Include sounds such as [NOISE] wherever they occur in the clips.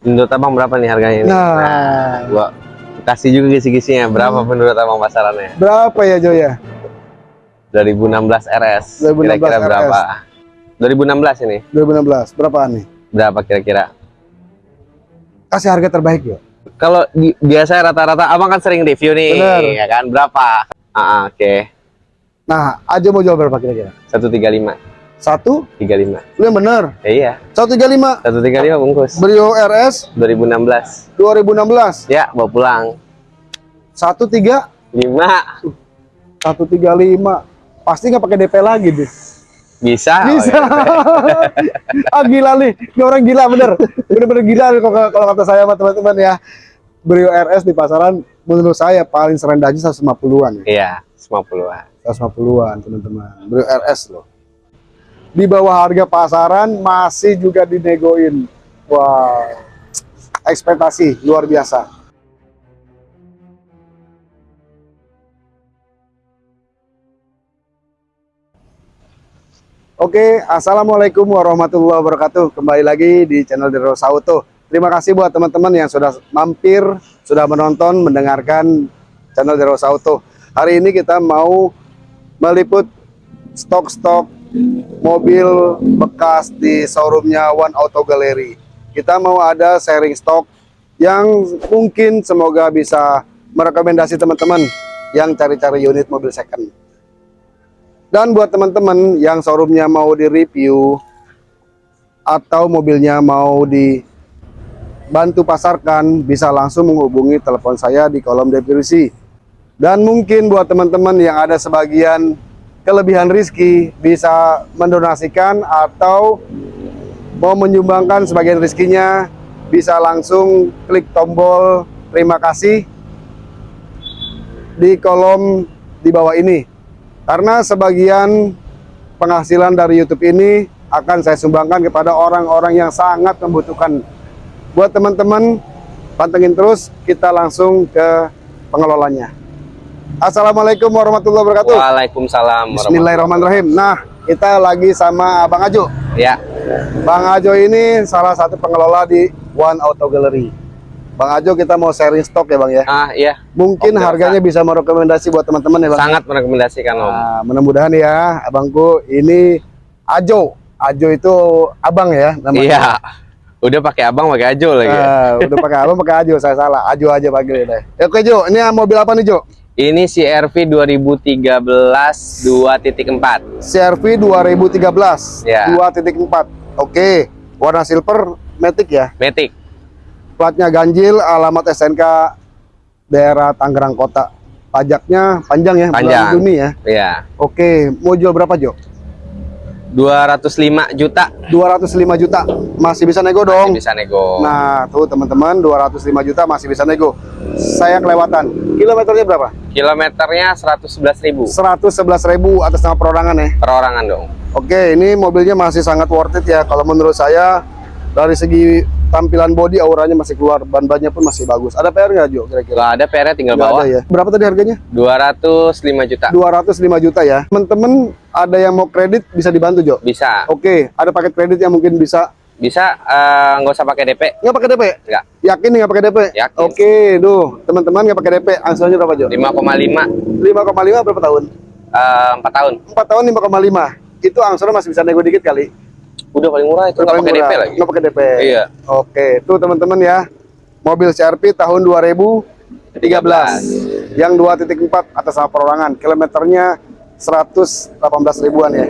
Menurut abang berapa nih harganya ini? Nah. gua kasih juga kisi-kisinya. Berapa menurut abang pasarannya? Berapa ya Jo ya? 2016 RS. 2016 Kira-kira berapa? 2016 ini. 2016. Berapaan nih? Berapa kira-kira? Kasih harga terbaik Jo. Kalau di- biasa rata-rata abang kan sering review nih, Bener. ya kan? Berapa? Ah, oke. Nah, Ajo mau jual berapa kira-kira? 135. Satu? 35. Lu yang bener. Ya, iya, 135. 135 bungkus. Brio RS 2016. 2016. Ya, bawa pulang. 13 5 135. Pasti nggak pakai DP lagi deh. bisa. Bisa. Oke. [LAUGHS] ah gila nih, ini orang gila bener. Bener-bener gila nih kalau kalau kata saya sama teman-teman ya. Brio RS di pasaran menurut saya paling serendahnya 150-an ya. Iya, 50-an. 150-an teman-teman. Brio RS loh. Di bawah harga pasaran masih juga dinegoin. Wow. Ekspektasi luar biasa. Oke, assalamualaikum warahmatullahi wabarakatuh. Kembali lagi di channel Deros Auto. Terima kasih buat teman-teman yang sudah mampir, sudah menonton, mendengarkan channel Deros Auto. Hari ini kita mau meliput stok-stok mobil bekas di showroomnya One Auto Gallery. Kita mau ada sharing stok yang mungkin semoga bisa merekomendasi teman-teman yang cari-cari unit mobil second. Dan buat teman-teman yang showroomnya mau di-review atau mobilnya mau dibantu pasarkan, bisa langsung menghubungi telepon saya di kolom deskripsi. Dan mungkin buat teman-teman yang ada sebagian kelebihan rizki, bisa mendonasikan atau mau menyumbangkan sebagian rizkinya, bisa langsung klik tombol terima kasih di kolom di bawah ini. Karena sebagian penghasilan dari YouTube ini akan saya sumbangkan kepada orang-orang yang sangat membutuhkan. Buat teman-teman, pantengin terus, kita langsung ke pengelolanya. Assalamualaikum warahmatullahi wabarakatuh. Waalaikumsalam. Bismillahirrahmanirrahim. Nah, kita lagi sama Bang Ajo. Ya, Bang Ajo ini salah satu pengelola di One Auto Gallery. Bang Ajo kita mau sharing stok ya Bang ya. ah iya, Mungkin Oke, harganya bisa merekomendasi buat teman-teman ya Bang. sangat merekomendasikan Om. Nah, mudah-mudahan ya abangku ini Ajo. Ajo itu abang ya namanya. Iya. Udah pakai abang pakai ajo lagi. ya. Ah, udah pakai abang pakai Ajo saya salah. Ajo aja panggil deh. Ya, Oke Jo, ini mobil apa nih Jo? Ini CRV 2013 2.4. CRV 2013 Ya. 2.4. Oke, warna silver matic ya. Matic. Platnya ganjil, alamat SNK daerah Tangerang Kota. Pajaknya panjang ya, bulan Panjang. Juni ya. Iya. Oke, mau jual berapa Jo? 205 juta. 205 juta. Masih bisa nego dong. Masih bisa nego. Nah, tuh teman-teman 205 juta masih bisa nego. Saya kelewatan. Kilometernya berapa? Kilometernya 111.000 111.000 atas nama perorangan ya. perorangan dong. Oke, ini mobilnya masih sangat worth it ya. Kalau menurut saya dari segi tampilan body auranya masih keluar, ban-bannya pun masih bagus. Ada PR nggak Jo kira-kira? Ada PR tinggal Nggak bawa. ada ya. Berapa tadi harganya? 205 juta. 205 juta ya. Teman-teman ada yang mau kredit bisa dibantu Jo. Bisa. Oke, ada paket kredit yang mungkin bisa Bisa eh, nggak usah pakai DP. nggak pakai DP? Enggak. Yakin nggak pakai DP? Yakin. Oke, duh teman-teman nggak pakai DP. Angsurannya berapa Jo? 5,5 5,5 berapa tahun? eh, 4 tahun. 4 tahun 5,5. Itu angsuran masih bisa nego dikit kali. Udah paling murah itu nggak pakai DP lagi. Nggak pakai DP. Iya. Oke, tuh teman-teman ya. Mobil CRV tahun 2013 yang 2.4 atas nama perorangan. Kilometernya 118 ribuan ya.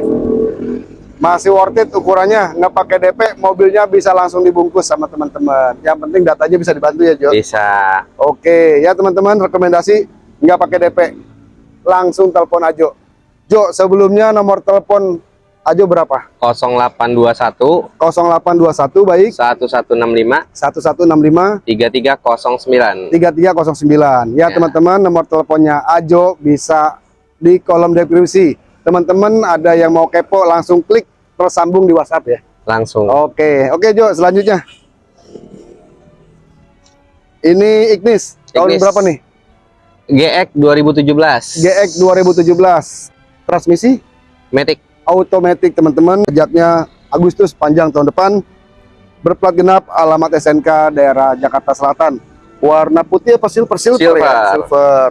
Masih worth it ukurannya, nggak pakai DP, mobilnya bisa langsung dibungkus sama teman-teman. Yang penting datanya bisa dibantu ya, Jo. Bisa. Oke, ya teman-teman rekomendasi nggak pakai DP, langsung telepon Ajo. Jo, sebelumnya nomor telepon Ajo berapa? 0821 0821 baik 1165 1165 3309. 3309. Ya Ya. teman-teman nomor teleponnya Ajo bisa di kolom deskripsi. Teman-teman ada yang mau kepo langsung klik tersambung di WhatsApp ya. Langsung. Oke, oke Jo, selanjutnya. Ini Ignis. Tahun Ignis. berapa nih? GX 2017. GX 2017. Transmisi Matic. Automatic teman-teman. Pajaknya Agustus panjang tahun depan. berplat genap alamat SNK daerah Jakarta Selatan warna putih apa silver silver, ya Silver. silver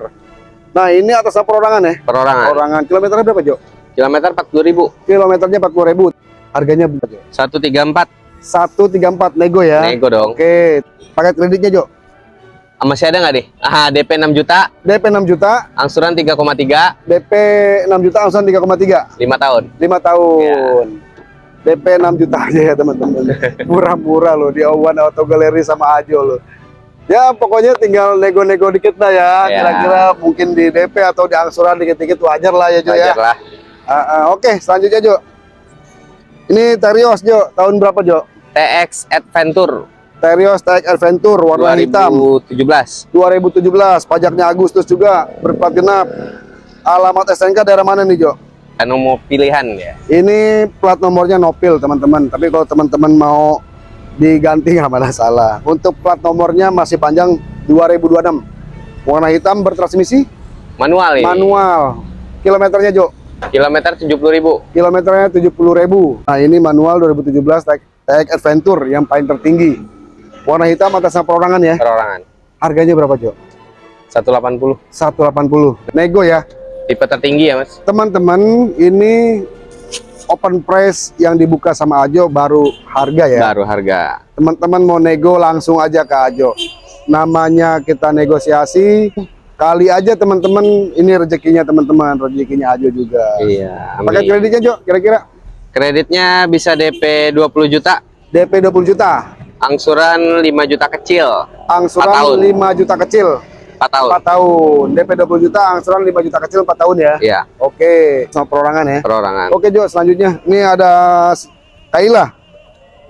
nah ini atas perorangan ya Perorangan. perorangan kilometernya berapa Jo Kilometer 40.000. kilometernya 40.000 harganya berapa Jo 134 134. nego ya Nego dong. oke paket kreditnya Jo Masih ada nggak deh? Ah, DP 6 juta, DP 6 juta. Angsuran 3,3, DP 6 juta angsuran 3,3 5 tahun. lima tahun. DP 6 juta [LAUGHS] aja ya teman-teman. Murah-murah loh di Awan Auto Gallery sama Ajo loh. Ya pokoknya tinggal nego-nego dikit lah ya. Ya. kira-kira mungkin di DP atau di angsuran dikit-dikit wajar lah ya Jo ya. Wajar lah. Ah, ah, oke selanjutnya Jo. Ini Terios Jo. Tahun berapa Jo? TX Adventure Terios TX Adventure warna hitam 2017. 2017 pajaknya Agustus juga berplat genap alamat SNK daerah mana nih Jo Kan mau pilihan ya. Ini plat nomornya Nopil teman-teman. Tapi kalau teman-teman mau diganti [LAUGHS] nggak masalah. Untuk plat nomornya masih panjang 2026. Warna hitam bertransmisi Manual ini. manual. Kilometernya Jo. Kilometer 70.000. Kilometernya 70.000. Nah ini manual 2017 TX TX Adventure yang paling tertinggi. Warna hitam atas nama perorangan ya. Perorangan. Harganya berapa Jo? 180. 180. Nego ya. Tipe tertinggi ya, Mas. Teman-teman ini open price yang dibuka sama Ajo baru harga ya. Baru harga. teman-teman mau nego langsung aja ke Ajo namanya kita negosiasi kali aja teman-teman ini rezekinya teman-teman rezekinya Ajo juga Iya. pakai kreditnya Jo kira-kira Kreditnya bisa DP 20 juta, DP 20 juta angsuran 5 juta kecil, angsuran Empat tahun. 5 juta kecil. 4 tahun. 4 tahun. DP 20 juta angsuran 5 juta kecil 4 tahun ya? Iya, oke. Sama perorangan ya? Perorangan. oke Jo selanjutnya. Ini ada Kaila.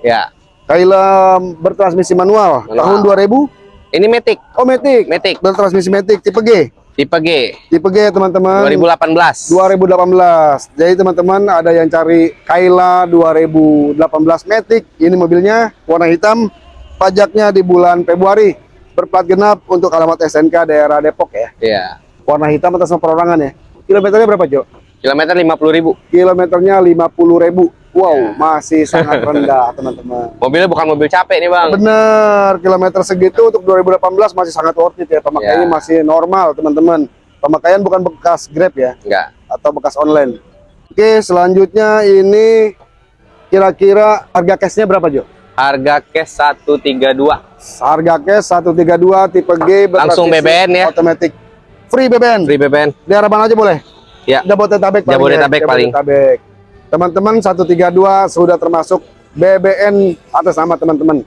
Ya. Kaila bertransmisi manual, Manual. tahun 2000 Ini Matic, oh Matic. Matic. Bertransmisi Matic tipe G tipe G tipe G teman-teman 2018. 2018. Jadi teman-teman ada yang cari Kaila 2018 Matic. Ini mobilnya warna hitam. Pajaknya di bulan Februari. Berplat genap untuk alamat SNK daerah Depok ya. Iya. Warna hitam atas perorangan ya. Kilometernya berapa, Jo? Kilometer 50.000. Kilometernya 50.000. Wow, Ya. masih sangat [LAUGHS] rendah, teman-teman. Mobilnya bukan mobil capek nih, Bang. Bener, kilometer segitu untuk 2018 masih sangat worth it ya. Pemakaiannya Ya. masih normal, teman-teman. Pemakaian bukan bekas Grab ya. Enggak. atau bekas online. Oke, selanjutnya ini kira-kira harga cashnya berapa Jo? Harga cash 132. Harga cash 132 tipe G Langsung BBN ya? Otomatis. Free BBN. Free BBN. Daerah mana aja boleh? Ya. Jabodetabek paling Jabodetabek ya. paling. Teman-teman 132 sudah termasuk BBN atas nama teman-teman.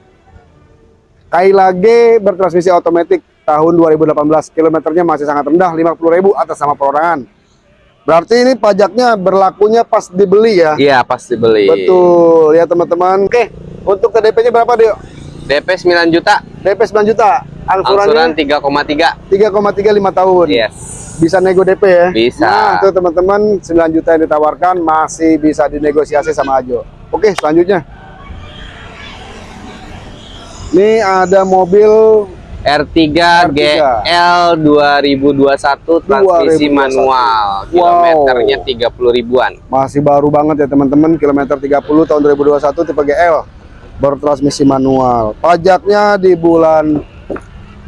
Kaila G bertransmisi otomatis tahun 2018. Kilometernya masih sangat rendah 50.000 atas nama perorangan. Berarti ini pajaknya berlakunya pas dibeli ya. Iya, pasti beli. Betul ya teman-teman. Oke, untuk TDP-nya berapa Dio? DP 9 juta, DP 9 juta. angsuran Angsurannya 3,3. 3,35 tahun. Yes. Bisa nego DP ya? Bisa. Nah, tuh teman-teman 9 juta yang ditawarkan masih bisa dinegosiasi sama Ajo. Oke, selanjutnya. Ini ada mobil R3, R3. GL 2021 transmisi 2021. manual. Wow. Kilometernya 30 ribuan. masih baru banget ya teman-teman, kilometer 30 tahun 2021 tipe GL. Bertransmisi manual. Pajaknya di bulan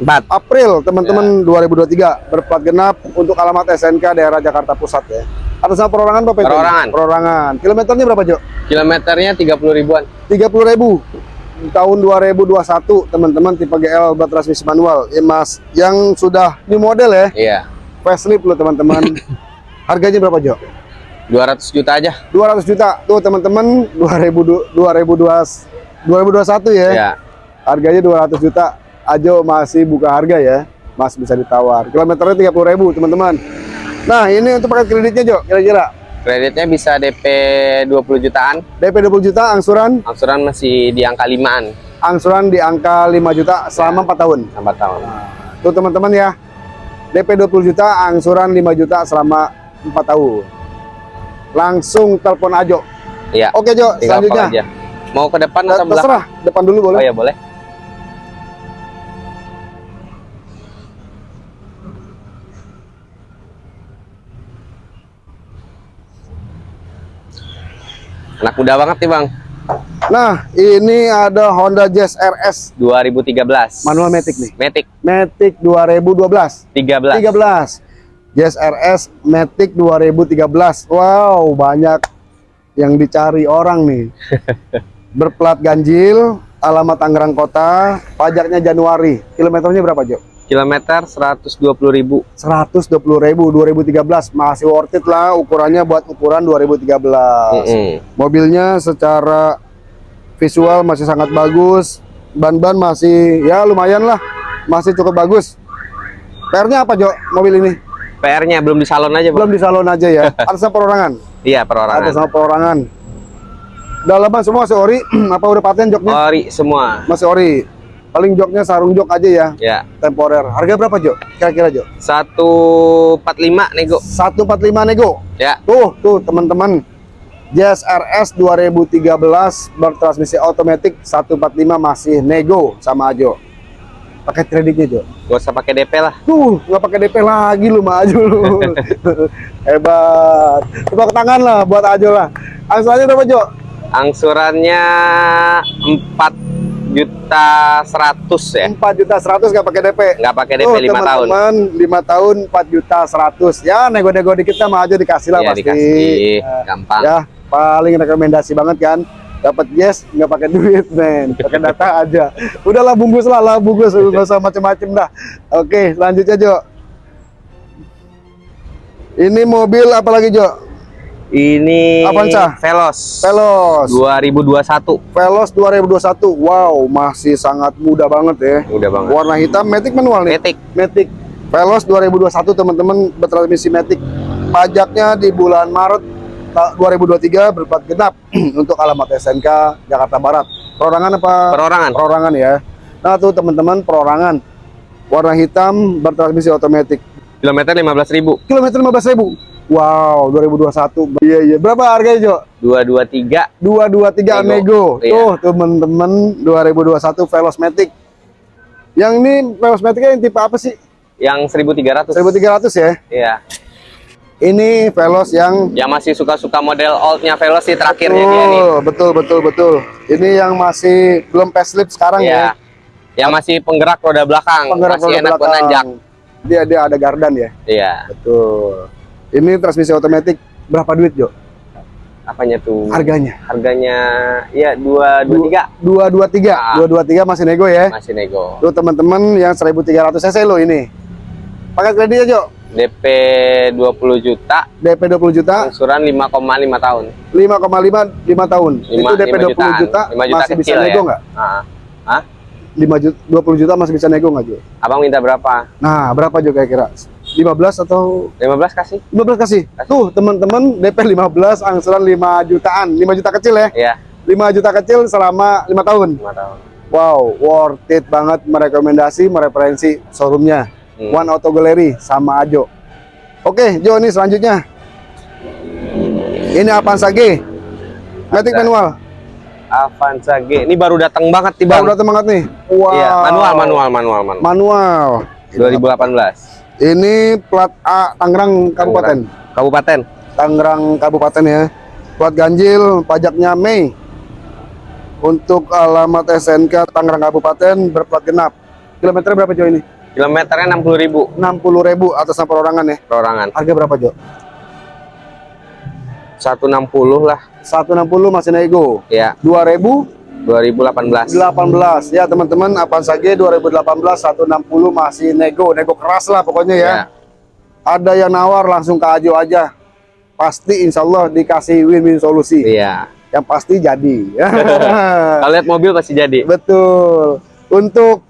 4. April teman-teman 2023 berplat genap untuk alamat SNK daerah Jakarta Pusat ya. Atas nama perorangan Bapak itu? Perorangan. Perorangan. Kilometernya berapa, Jo? Kilometernya 30 ribuan. 30.000 tahun 2021 teman-teman tipe GL bertransmisi manual ya Mas yang sudah new model ya Iya. facelift loh teman-teman [LAUGHS] harganya berapa Jo 200 juta aja. 200 juta tuh teman-teman 2000 2020 2021 ya Iya. harganya 200 juta Ajo masih buka harga ya masih bisa ditawar kilometernya 30.000 teman-teman nah ini untuk paket kreditnya Jo kira-kira Kreditnya bisa DP 20 jutaan. DP 20 juta angsuran Angsuran masih di angka 5-an. angsuran di angka 5 juta selama 4 tahun Sampai tahun. Tuh teman-teman ya. DP 20 juta, angsuran 5 juta selama 4 tahun. Langsung telepon Ajo. Iya. Oke Jo, Tinggal selanjutnya. Mau ke depan atau belakang? Terserah, depan dulu Oh boleh. ya boleh. Anak muda banget nih bang. Nah, ini ada Honda Jazz RS 2013. Manual Matic nih. Matic Matic 2012. 13. 13. Jazz RS Matic 2013. Wow, banyak yang dicari orang nih. [LAUGHS] Berplat ganjil, alamat Tangerang Kota, pajaknya Januari. Kilometernya berapa, Jo? Kilometer 120.000. 120.000 2013. Masih worth it lah ukurannya buat ukuran 2013. Mm-mm. Mobilnya secara visual masih sangat bagus. Ban-ban masih ya lumayan lah. Masih cukup bagus. PR-nya apa, Jo? Mobil ini? PR-nya belum di salon aja, Belum Bang. di salon aja ya. [LAUGHS] Atasnya perorangan. Iya, perorangan. Atas perorangan. Dalaman semua masih ori. [CLEARS THROAT] apa udah paten joknya? Ori semua. Masih ori. Paling joknya sarung jok aja ya. Ya. Temporer. Harga berapa, Jo? Kira-kira, Jo? 145 nego. 145 nego. Ya. Tuh, tuh teman-teman. Jazz RS 2013 bertransmisi otomatis 145 masih nego sama Ajo. Pakai kreditnya, Jo. Gak usah pakai DP lah. Tuh, nggak pakai DP lagi lu mah Ajo lu. [LAUGHS] Hebat. Tepuk tangan lah buat Ajo lah. Angsurannya berapa, Jo? Angsurannya 4 juta 100 ya. 4 juta 100 nggak pakai DP. Nggak pakai DP Tuh, 5 tahun. teman-teman, 5 tahun 4 juta 100. Ya, nego-nego dikit sama Ajo dikasih lah Iya, pasti. dikasih. Nah, Gampang. ya paling rekomendasi banget kan dapat yes nggak pakai duit men pakai data [LAUGHS] aja udahlah bungkus lah lah bungkus nggak usah macem-macem dah oke selanjutnya Jo ini mobil apa lagi Jo Ini Avanza. Veloz. Veloz 2021. Veloz 2021 wow masih sangat muda banget ya Udah banget. warna hitam Matic manual nih Matic. Matic Veloz 2021 teman-teman bertransmisi Matic pajaknya di bulan Maret ta- 2023 berplat genap [CLEARS THROAT] untuk alamat SNK Jakarta Barat perorangan apa Perorangan. perorangan ya nah tuh teman-teman perorangan warna hitam bertransmisi otomatis Kilometer 15.000. kilometer 15.000 wow 2021 iya iya berapa harganya Jo 223 223 Nego. nego Iya. tuh teman-teman 2021 Veloz Matic yang ini Veloz Matic yang tipe apa sih yang 1300. 1300 ya Iya. Ini Veloz yang Yang masih suka-suka model oldnya Veloz sih terakhirnya dia nih. betul, betul, betul, betul. Ini yang masih belum facelift sekarang Iya. ya. Yang masih penggerak roda belakang. Penggerak masih roda enak buat belakang. nanjak. Dia dia ada gardan ya. Iya. Betul. Ini transmisi otomatis berapa duit, Jo? Apanya tuh? Harganya? Harganya ya 223 223. Ah. 223 masih nego ya. masih nego. Tuh teman-teman yang 1300 cc lo ini. Pakai kredit ya, Jo? DP 20 juta, DP 20 juta, angsuran 5,5 tahun. 5,5 5 tahun. Lima- Itu DP lima 20 jutaan. juta, Lima juta masih bisa nego ya. nggak? Ah. Hah? 5 juta 20 juta masih bisa nego nggak, Jo? Abang minta berapa? Nah, berapa Jo kira-kira? 15 atau 15 kasih? 15 kasih. Kasih. Tuh, teman-teman DP 15 angsuran 5 jutaan. 5 juta kecil ya. Iya, 5 juta kecil selama 5 tahun. 5 tahun. Wow, worth it banget merekomendasi, mereferensi showroomnya. Hmm. One Auto Gallery sama Ajo. Oke, Jo nih selanjutnya. Ini Avanza G. Matic manual. Avanza G. Ini baru datang banget Bang. Baru datang banget nih. Wow. Iya, manual, manual, manual, manual. Manual. 2018. Ini plat A Tangerang Kabupaten. Kabupaten. Tangerang Kabupaten ya. Plat ganjil, pajaknya Mei. Untuk alamat SNK Tangerang Kabupaten berplat genap. Kilometer berapa Jo ini? Kilometernya 60.000 60.000 atas nama perorangan ya. perorangan. Harga berapa Jo? 160 lah. 160 masih nego. Ya, 2018 2018. ya teman-teman Avanza G 2018 160 masih nego, nego keras lah pokoknya ya. Ya. Ada yang nawar langsung ke Ajo aja. Pasti insya Allah dikasih win-win solusi. Iya. Yang pasti jadi. [LAUGHS] Kalau lihat mobil pasti jadi. Betul. Untuk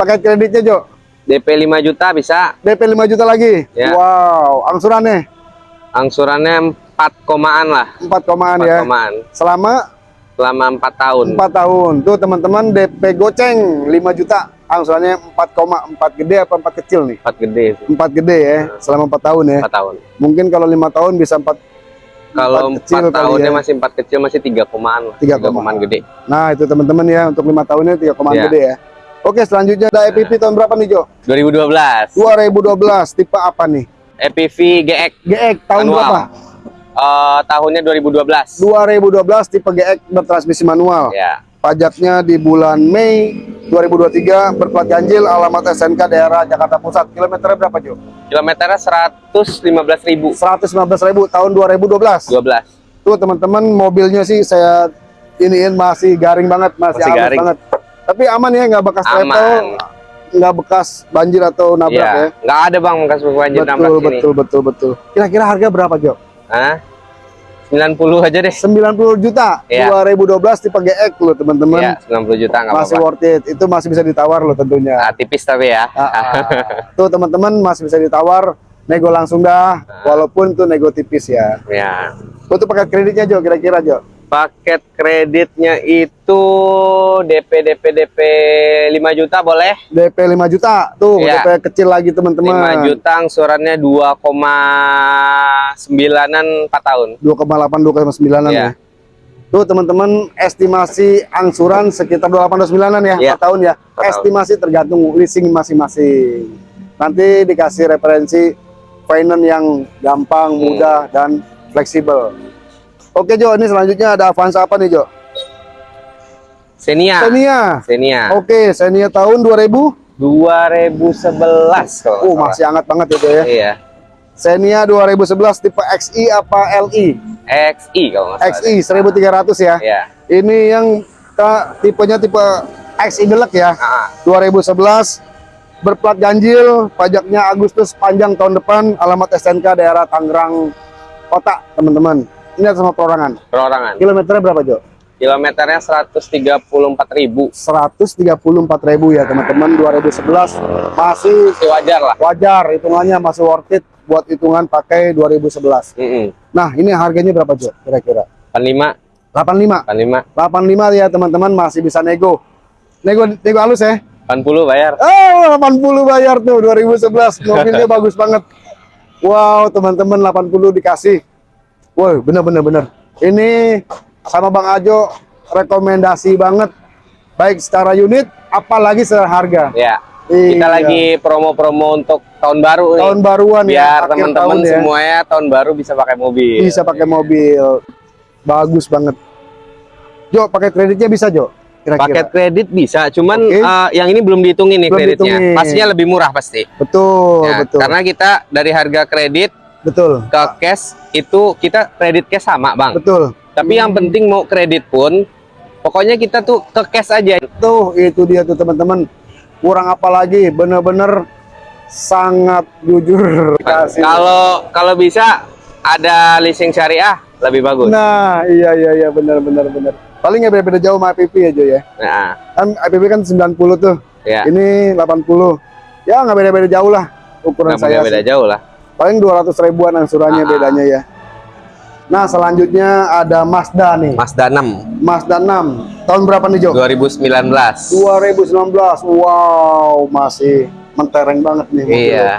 paket kreditnya Jo, DP 5 juta bisa. DP 5 juta lagi. Ya. Wow, angsurannya Angsurannya 4 komaan lah. 4 komaan 4 ya. komaan. Selama Selama 4 tahun. 4 tahun. Tuh teman-teman DP goceng 5 juta. Angsurannya 4,4 gede apa 4 kecil nih? 4 gede sih. 4 gede ya, selama 4 tahun ya. 4 tahun. Mungkin kalau lima tahun bisa 4 Kalau Empat kecil 4 kali tahunnya ya. masih 4 kecil masih 3 komaan lah. Tiga 3 komaan. gede. Nah, itu teman-teman ya untuk lima tahunnya 3 komaan Ya. gede ya. Oke, selanjutnya ada EPP tahun berapa nih, Jo? 2012. 2012. Tipe apa nih? EPV GX GX tahun Manual. berapa? Eh, tahunnya 2012. 2012 tipe GX bertransmisi manual. Ya. Pajaknya di bulan Mei 2023 berplat ganjil alamat SNK daerah Jakarta Pusat. Kilometernya berapa, Jo? Kilometernya 115.000. 115.000 tahun 2012. 12. Tuh teman-teman mobilnya sih saya iniin masih garing banget, masih, Masih garing. banget. Tapi aman ya, nggak bekas Aman. travel, nggak bekas banjir atau nabrak Iya. ya. Nggak ada bang bekas banjir nabrak Betul, sini. betul, betul, betul. Kira-kira harga berapa, Jo? Hah? 90 aja deh. 90 juta. Iya. 2012 tipe GX loh, teman-teman. Iya, 90 juta nggak masih apa-apa. worth it. Itu masih bisa ditawar loh tentunya. Ah, tipis tapi ya. Ah, ah. [LAUGHS] Tuh teman-teman masih bisa ditawar, nego langsung dah, Ah. walaupun tuh nego tipis ya. ya. Tuh tuh paket kreditnya Jo, kira-kira Jo. Paket kreditnya itu DP DP DP 5 juta boleh? DP 5 juta, tuh Iya. DP kecil lagi 5 teman-teman. juta angsurannya 2,9an 4 tahun. 2,8 2,9an Iya. ya. Tuh teman-teman estimasi angsuran sekitar 28 29an ya Iya. per tahun ya. Per tahun. Estimasi tergantung leasing masing-masing. Nanti dikasih referensi finance yang gampang, Hmm. mudah dan fleksibel. Oke Jo, ini selanjutnya ada Avanza apa nih Jo? Xenia. Xenia. Xenia. Oke, Xenia tahun 2000. 2011 kalau Oh, nggak masih hangat banget ya Jo ya. Iya. Xenia 2011 tipe XI apa LI? XI kalau nggak salah. XI 1300 ya. Iya. Ini yang ta- tipenya tipe XI Deluxe ya. Ah, 2011 berplat ganjil, pajaknya Agustus panjang tahun depan, alamat SNK daerah Tangerang Kota, teman-teman. Ini atas sama perorangan. perorangan. Kilometernya berapa, Jo? Kilometernya 134.000. 134.000 ya, teman-teman. 2011 masih Masih wajar lah. wajar, hitungannya masih worth it buat hitungan pakai 2011. Mm Nah, ini harganya berapa, Jo? Kira-kira? 85, 85. 85, 85 ya, teman-teman, masih bisa nego. Nego nego halus ya. 80 bayar. Oh, 80 bayar tuh 2011. Mobilnya [LAUGHS] bagus banget. Wow, teman-teman 80 dikasih. Woi, bener-bener bener. Ini sama Bang Ajo rekomendasi banget. Baik secara unit, apalagi secara harga. Ya. Kita Iya. lagi promo-promo untuk tahun baru nih. tahun baruan biar ya, akhir teman-teman tahun ya. semuanya tahun baru bisa pakai mobil. bisa pakai mobil. Bagus banget. Jo, pakai kreditnya bisa, Jo? Kira-kira. Paket kredit bisa, cuman Oke. eh, yang ini belum dihitungin nih Belum kreditnya. dihitungin. Pastinya lebih murah pasti. Betul, Ya, betul. Karena kita dari harga kredit Betul. ke cash itu kita kredit cash sama, Bang. Betul. Tapi yang penting mau kredit pun pokoknya kita tuh ke cash aja. Tuh, itu dia tuh teman-teman. Kurang apa lagi? Bener-bener sangat jujur. Kalau kalau bisa ada leasing syariah lebih bagus. Nah, iya iya iya benar benar benar. Paling nggak beda-beda jauh sama IPP ya Jo ya. Nah, Kan IPP kan 90 tuh. ya. Ini 80. Ya nggak beda-beda jauh lah ukuran Nggak saya. beda sih. jauh lah. Paling 200 ribuan angsurannya Ah. bedanya ya. Nah, selanjutnya ada Mazda nih. Mazda 6 Mazda 6. Tahun berapa nih Jo? 2019. 2019. Wow, masih mentereng banget nih mobilnya. Iya,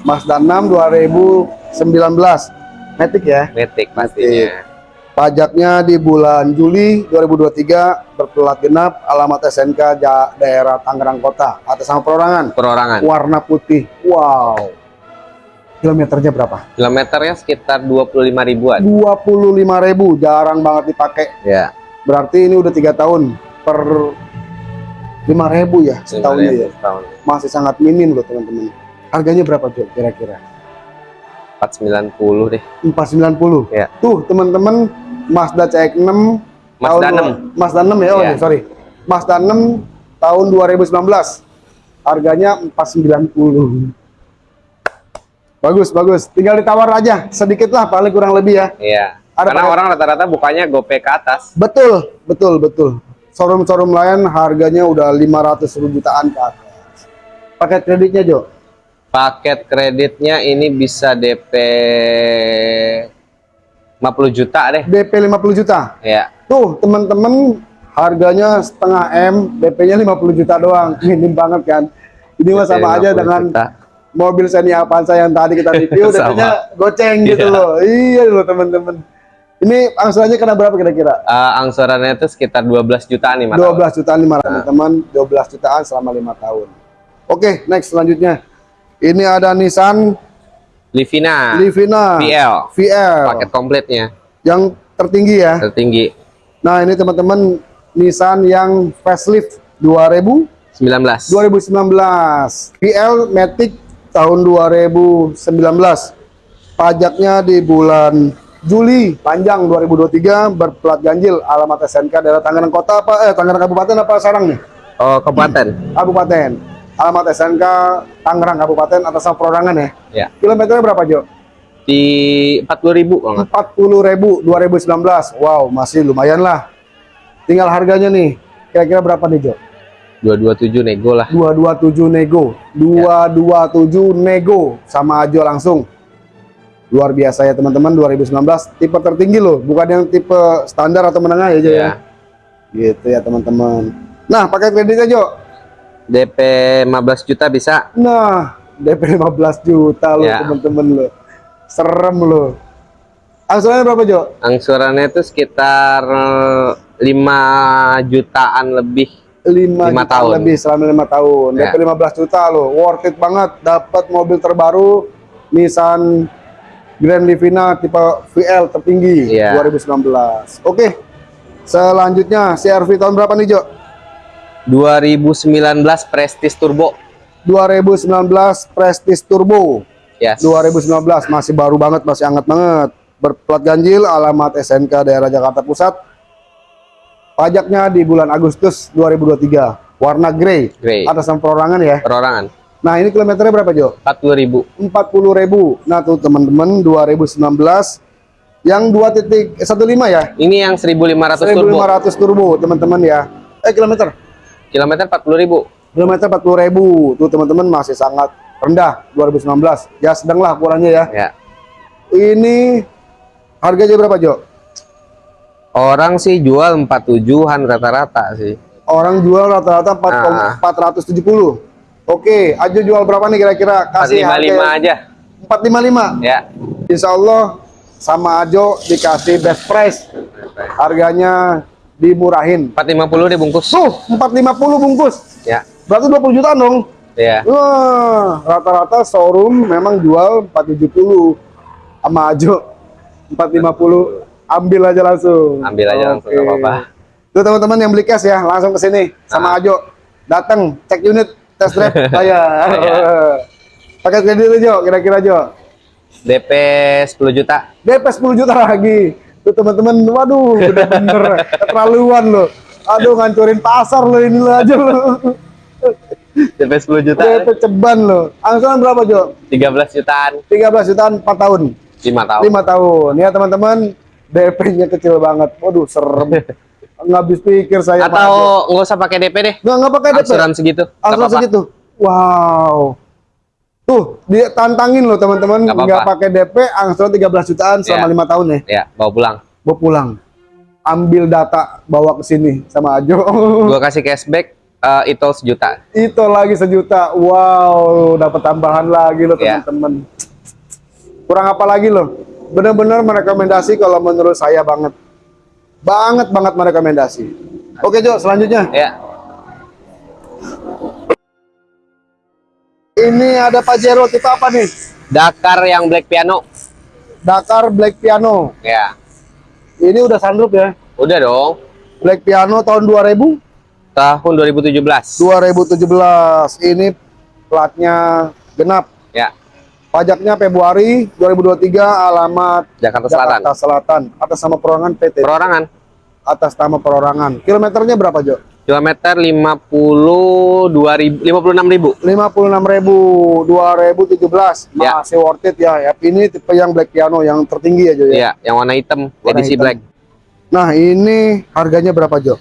Mazda 6 2019. Matic ya. metik pastinya. Pajaknya di bulan Juli 2023 berplat genap alamat SNK daerah Tangerang Kota atas nama perorangan Perorangan. warna putih. Wow. Kilometernya berapa? Kilometernya sekitar 25 ribuan. 25.000, jarang banget dipakai. Ya, Berarti ini udah tiga tahun per 5.000 ya setahunnya ya. Tahun. Masih sangat minim loh teman-teman. Harganya berapa tuh kira-kira? 490 deh. 490. Ya. Tuh teman-teman Mazda CX-6 Mazda tahun 6. Mazda 6 ya, oh iya, sorry. Mazda 6 tahun 2019. Harganya 490. Bagus, bagus. Tinggal ditawar aja sedikit lah paling kurang lebih ya. Iya. Ada Karena orang rata-rata bukanya gopay ke atas. Betul, betul, betul. Showroom-showroom lain harganya udah 500 ribu jutaan ke atas. Paket kreditnya, Jo? Paket kreditnya ini bisa DP 50 juta deh. DP 50 juta. Ya. Tuh, teman-teman, harganya setengah M, DP-nya 50 juta doang. [LAUGHS] Minim banget kan. Ini mah sama aja 50 dengan juta. Mobil Xenia Avanza yang tadi kita review, [LAUGHS] Sama. DP-nya goceng gitu Iya. loh. Iya loh, teman-teman. Ini angsurannya kena berapa kira-kira? Eh, angsurannya itu sekitar 12 jutaan nih, Mas. 12 jutaan 500 teman-teman, 12 jutaan selama lima tahun. Oke, next selanjutnya. Ini ada Nissan Livina. Livina VL. VL Paket kompletnya yang tertinggi ya. tertinggi Nah, ini teman-teman Nissan yang facelift 2000 19. 2019 VL Matic tahun 2019 pajaknya di bulan Juli panjang 2023 berplat ganjil alamat SNK daerah Tangerang Kota apa eh Tangerang Kabupaten apa Sarang nih Oh, kabupaten. Kabupaten alamat SNK Tangerang Kabupaten atas nama perorangan ya Ya. kilometernya berapa Jo? Di 40.000 kalau nggak. 40.000 2019 wow masih lumayan lah tinggal harganya nih kira-kira berapa nih Jo? 227 nego lah. 227 nego 227 nego sama Ajo langsung luar biasa ya teman-teman 2019 tipe tertinggi loh bukan yang tipe standar atau menengah ya Jo ya Ya. gitu ya teman-teman nah pakai kredit aja Jo DP 15 juta bisa. nah DP 15 juta loh Ya. teman-teman loh serem loh angsurannya berapa Jo? Angsurannya itu sekitar 5 jutaan lebih. 5 Lima tahun. lebih selama lima tahun Ya. DP 15 juta loh worth it banget dapat mobil terbaru Nissan Grand Livina tipe VL tertinggi Iya. 2019 oke selanjutnya CRV tahun berapa nih Jo 2019 Prestige Turbo. 2019 Prestige Turbo Yes. 2019 masih baru banget masih hangat banget berplat ganjil alamat SNK daerah Jakarta Pusat pajaknya di bulan Agustus 2023 warna grey Grey. atas nama perorangan ya Perorangan. Nah ini kilometernya berapa Jo? 40.000. 40.000. Nah tuh teman-teman 2019 yang 2.15 ya? Ini yang 1500 turbo. 1500 turbo teman-teman ya. Eh kilometer? Kilometer 40.000. Kilometer 40.000. Tuh teman-teman masih sangat rendah 2019. Ya sedang lah kurangnya ya. Ya. Ini harganya berapa Jo? Orang sih jual 47-an rata-rata sih. Orang jual rata-rata 4 Ah. 470. Oke, Ajo jual berapa nih kira-kira? Kasih 455 harga aja. 455. Ya. Insya Allah sama Ajo dikasih best price. Harganya dimurahin. 450 dibungkus. Tuh, 450 bungkus. Ya. Berarti 20 jutaan dong. Ya. Wah, rata-rata showroom memang jual 470 sama Ajo 450 ambil aja langsung. Ambil aja langsung, Oke. nggak apa-apa. Tuh teman-teman yang beli cash ya, langsung ke sini sama Ah. Ajo. Datang, cek unit, test drive bayar. [LAUGHS] Bayar. Pakai kredit aja, kira-kira Jo. DP 10 juta. DP 10 juta lagi. Tuh teman-teman, waduh, udah bener [LAUGHS] keterlaluan loh. Aduh, ngancurin pasar loh ini lo aja lo. DP 10 juta. DP ceban loh. Angsuran berapa Jo? 13 jutaan. 13 jutaan 4 tahun. 5 tahun. 5 tahun. Ya teman-teman, DP-nya kecil banget. Waduh, serem. [LAUGHS] Nggak habis pikir saya. Atau nggak usah pakai DP deh. nggak nggak pakai DP. Angsuran segitu. Angsuran segitu. Wow. Tuh, dia tantangin loh teman-teman, Nggak apa-apa. nggak pakai DP, angsuran 13 jutaan selama Ya. lima tahun ya. Ya, bawa pulang. Bawa pulang. Ambil data, bawa ke sini sama Ajo. [LAUGHS] Gua kasih cashback eh, itu sejuta. Itu lagi sejuta. Wow, dapat tambahan lagi loh Ya. teman-teman. Kurang apa lagi loh? Bener-bener merekomendasi kalau menurut saya banget. Banget banget merekomendasi. Oke Jo, selanjutnya. Ya. Ini ada Pajero tipe apa nih? Dakar yang black piano. Dakar Black Piano. Ya. Ini udah sunroof ya. Udah dong. Black Piano tahun 2000, Tahun 2017. 2017. Ini platnya genap. Ya. Pajaknya Februari 2023, alamat Jakarta Selatan. Jakarta Selatan. Atas nama perorangan PT. Perorangan. Atas nama perorangan. Kilometernya berapa, Jo? Kilometer 52 ribu, 56 ribu. 56.000 2017. Ya. Masih worth it ya. ya. Ini tipe yang Black Piano yang tertinggi ya, Jo ya. Iya, yang warna hitam, Warna edisi hitam. black. Nah, ini harganya berapa, Jo?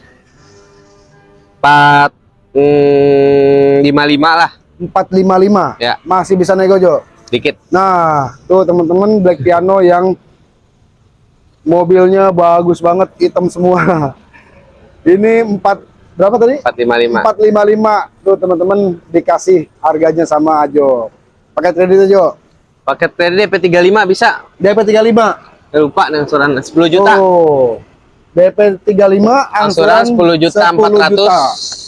4 mm, 55 lah, 455. Ya. Masih bisa nego, Jo. Dikit. Nah, tuh teman-teman Black Piano yang mobilnya bagus banget, hitam semua. [LAUGHS] Ini 4 berapa tadi? 455. 455. Tuh teman-teman dikasih harganya sama Ajo. Pakai kredit Ajo. Paket kredit DP 35 bisa. DP 35. Eh, Lupa nih angsuran 10 juta. Oh. DP 35 angsuran angsuran 10 juta 400.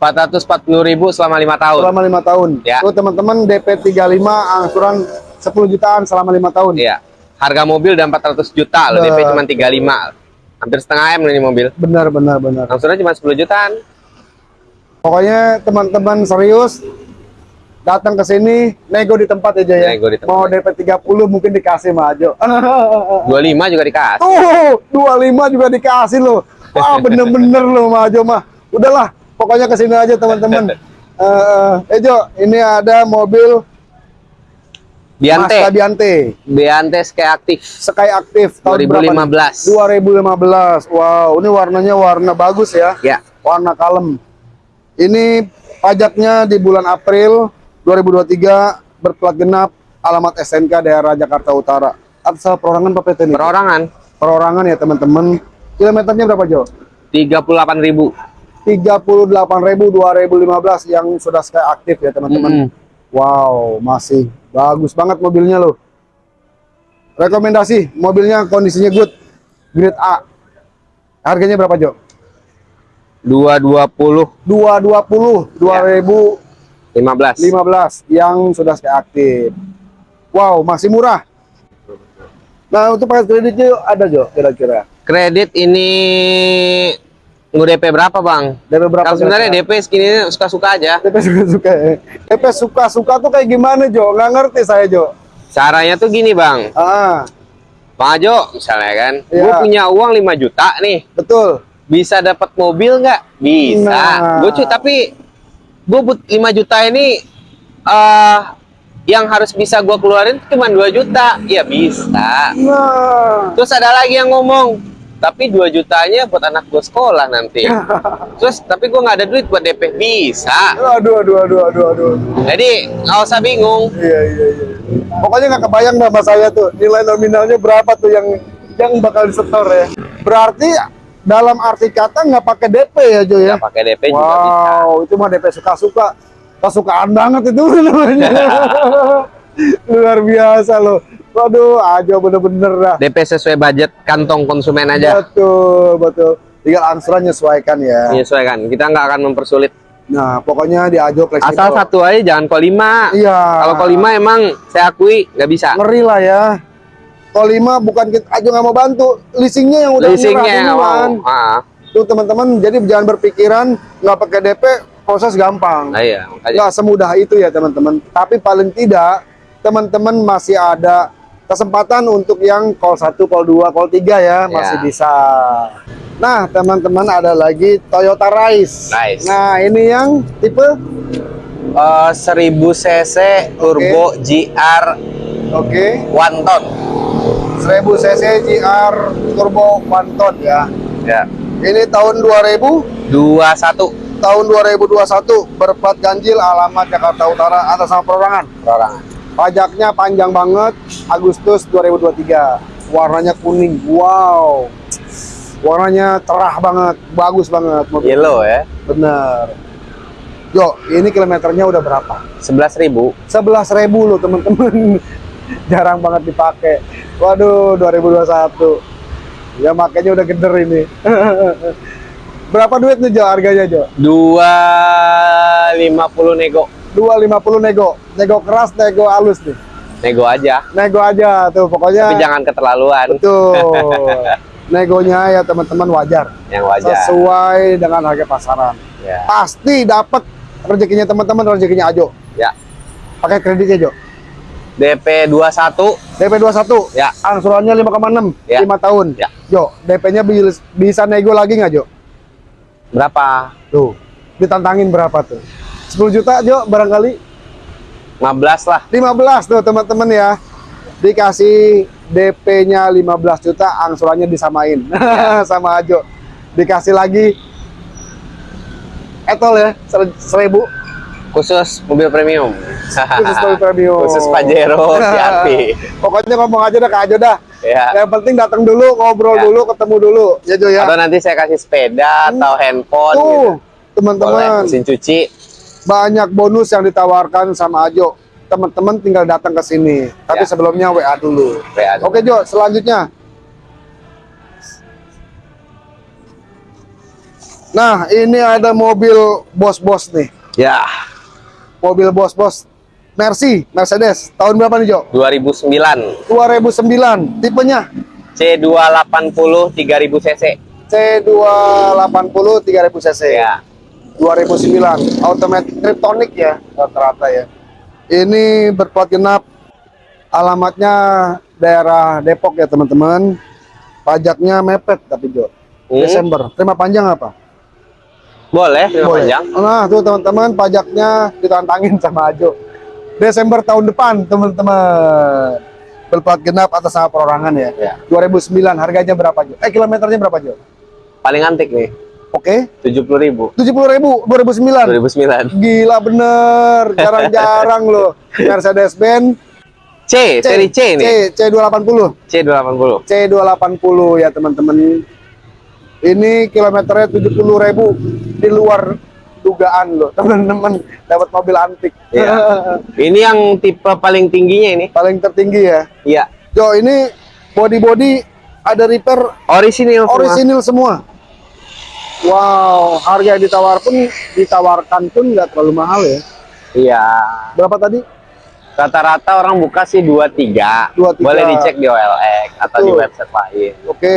440.000 selama lima tahun. selama lima tahun. Ya. Tuh teman-teman DP 35 angsuran 10 jutaan selama lima tahun. Iya. Harga mobil udah 400 juta loh, DP cuma 35. Hampir setengah M ini mobil. Benar benar benar. Angsurannya cuma 10 jutaan. Pokoknya teman-teman serius datang ke sini nego di tempat aja ya. Nego di tempat. Mau DP 30 mungkin dikasih Mas Ajo. [LAUGHS] 25 juga dikasih. Tuh, 25 juga dikasih loh. Wah, [LAUGHS] bener-bener loh Mas Ajo mah. Udahlah, pokoknya ke sini aja teman-teman. [LAUGHS] Eh, eh Jo, ini ada mobil Biante. Mazda Biante. Biante Sky Aktif. Sky Aktif tahun berapa nih? 2015. 2015. Wow, ini warnanya warna bagus ya. Ya. Warna kalem. Ini pajaknya di bulan April 2023 berplat genap alamat SNK daerah Jakarta Utara. Atas perorangan Pak PT ini? Perorangan Perorangan ya teman-teman. Kilometernya berapa Jo? 38.000. 38.000 2015 yang sudah Sky Aktif ya teman-teman. Mm-mm. Wow, masih bagus banget mobilnya loh. Rekomendasi, mobilnya kondisinya good. Grade A. Harganya berapa, Jo? 220 220 2015 15. yang sudah Sky Aktif. Wow, masih murah. Nah, untuk paket kreditnya ada, Jo, kira-kira. Kredit ini ngu DP berapa, Bang? DP berapa? Kalau sebenarnya? DP segini suka-suka aja. DP suka-suka ya. DP suka-suka tuh kayak gimana, Jo? Nggak ngerti saya, Jo. Caranya tuh gini, Bang. Ah, Bang Ajo, misalnya kan, Iya. gue punya uang 5 juta nih, betul. bisa dapat mobil nggak? Bisa. Nah. Gue cuy, tapi gue but 5 juta ini eh yang harus bisa gue keluarin cuma 2 juta. Ya bisa. Nah, Terus ada lagi yang ngomong, tapi 2 jutanya buat anak gue sekolah nanti. [LAUGHS] Terus tapi gue nggak ada duit buat DP. Bisa. aduh, aduh, aduh, aduh, aduh. Jadi nggak usah bingung. Iya, iya, iya. Pokoknya nggak kebayang nama saya tuh nilai nominalnya berapa tuh yang yang bakal disetor ya. Berarti dalam arti kata nggak pakai DP ya Jo ya? Nggak pakai DP juga bisa. Wow, itu mah DP suka-suka. Kesukaan banget itu [LAUGHS] namanya. [LAUGHS] Luar biasa loh. Waduh, aja bener-bener dah. DP sesuai budget kantong konsumen aja. Betul, betul. Tinggal angsuran nyesuaikan ya. Menyesuaikan. Kita nggak akan mempersulit. Nah, pokoknya di Ajo fleksibel. Asal satu aja jangan kol lima. Iya. Kalau kol lima emang saya akui nggak bisa. ngeri lah ya. Kalau lima bukan kita aja nggak mau bantu, leasingnya yang udah Leasingnya mau. Ah, Tuh teman-teman, jadi jangan berpikiran nggak pakai DP, proses gampang. nah iya. Nggak semudah itu ya teman-teman. Tapi paling tidak teman-teman masih ada kesempatan untuk yang call 1, call 2, call 3 ya, masih Ya. bisa. Nah, teman-teman ada lagi Toyota Rise. Rise. Nah, ini yang tipe Eh, 1000 cc turbo GR oke, one ton. 1000 cc GR turbo one ton ya. Ya. Ini tahun 2000 21 tahun 2021 berplat ganjil alamat Jakarta Utara atas nama perorangan. perorangan. Pajaknya panjang banget Agustus 2023. Warnanya kuning. Wow. Warnanya cerah banget, bagus banget mobil. Yellow ya. Bener. Yo, ini kilometernya udah berapa? 11.000. 11.000 loh temen-temen. [LAUGHS] Jarang banget dipakai. Waduh, 2021. Ya makanya udah geder ini. [LAUGHS] berapa duit nih Jo harganya Jo? 250 nego. 250 nego. Nego keras, nego halus nih. Nego aja. Nego aja tuh pokoknya. Tapi jangan keterlaluan. Betul. [LAUGHS] Negonya ya teman-teman wajar. Yang wajar. Sesuai dengan harga pasaran. Ya. Pasti dapat rezekinya teman-teman, rezekinya Ajo. Ya. Pakai kreditnya Jo. DP 21 DP 21. Ya. Angsurannya 5,6 Ya. 5 tahun. Ya. Jo, DP-nya bi- bisa nego lagi nggak Jo? berapa? Tuh. Ditantangin berapa tuh? 10 juta Jo barangkali 15 lah. 15 tuh teman-teman ya. Dikasih DP-nya 15 juta, angsurannya disamain [LAUGHS] sama Ajo. Dikasih lagi etol ya, ser- seribu Khusus mobil premium. khusus mobil premium. [LAUGHS] Khusus Pajero [LAUGHS] CRV. Pokoknya ngomong aja dah ke Ajo dah. Ya. Yang penting datang dulu, ngobrol Ya. dulu, ketemu dulu, ya Jo ya. Atau nanti saya kasih sepeda atau handphone Tuh, gitu. Teman-teman, mesin cuci. Banyak bonus yang ditawarkan sama Ajo. Teman-teman tinggal datang ke sini. Tapi Ya. sebelumnya WA dulu. WA dulu. Oke Jo, selanjutnya Nah, ini ada mobil bos-bos nih. Ya, Mobil bos-bos Mercy, Mercedes. Tahun berapa nih, Jo? 2009 2009. Tipenya C280 3000 cc. C280 3000 cc. Ya. 2009. Automatic Triptonic ya rata-rata ya. Ini berplat genap. Alamatnya daerah Depok ya, teman-teman. Pajaknya mepet tapi, Jo. Hmm. Desember. Terima panjang apa? Boleh, terima Boleh. panjang. Nah, tuh teman-teman pajaknya ditantangin sama Ajo. Desember tahun depan, teman-teman. Berplat genap atas nama perorangan ya. Ya. 2009 harganya berapa, Jo? Eh, kilometernya berapa, Jo? Paling antik nih, Oke. 70.000. 70.000 2009. 2009. Gila bener, jarang-jarang loh. Mercedes Benz C, seri C nih. C C280. C280. C280 ya, teman-teman. Ini kilometernya 70.000 di luar dugaan loh, [LAUGHS] teman-teman. Dapat mobil antik. Iya. [LAUGHS] Ini yang tipe paling tingginya ini. paling tertinggi ya. Iya. Jo, ini body-body ada repair Orisinil semua. orisinil semua. Wow, harga yang ditawar pun ditawarkan pun nggak terlalu mahal ya. Iya. Berapa tadi? Rata-rata orang buka sih 23. 23. Boleh dicek di OLX atau di Betul. website lain. Oke,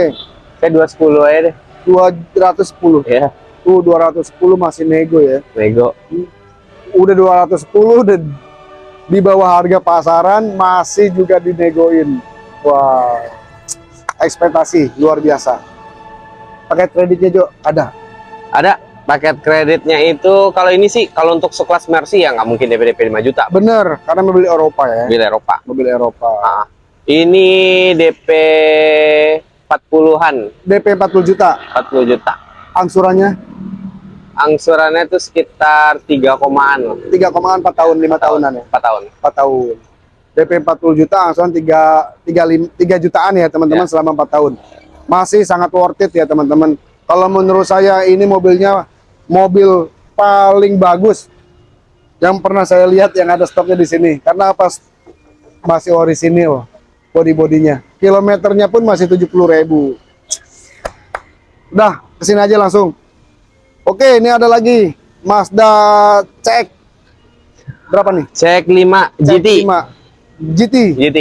Saya 210 aja deh. 210. Ya, Tuh 210 masih nego ya. nego. Udah 210 udah di bawah harga pasaran masih juga dinegoin. Wow. Ekspektasi luar biasa. Pakai kreditnya Jo ada. Ada paket kreditnya itu kalau ini sih kalau untuk sekelas Mercy ya nggak mungkin DP DP 5 juta. Bener, karena mobil Eropa ya. Mobil Eropa. Mobil Eropa. Ah. Ini DP 40-an, DP 40 juta. 40 juta. Angsurannya Angsurannya itu sekitar 3 komaan. 3,4 tahun, 5 tahunan ya. 4 tahun. 4 tahun. DP 40 juta, angsuran 3 3 3 jutaan ya teman-teman Ya. selama 4 tahun. Masih sangat worth it ya teman-teman. Kalau menurut saya ini mobilnya mobil paling bagus yang pernah saya lihat yang ada stoknya di sini. Karena apa? Masih orisinil body-bodinya. Kilometernya pun masih 70.000. Udah, ke sini aja langsung. Oke, ini ada lagi Mazda CX. Berapa nih? Cek 5 GT. CX-5. GT. GT.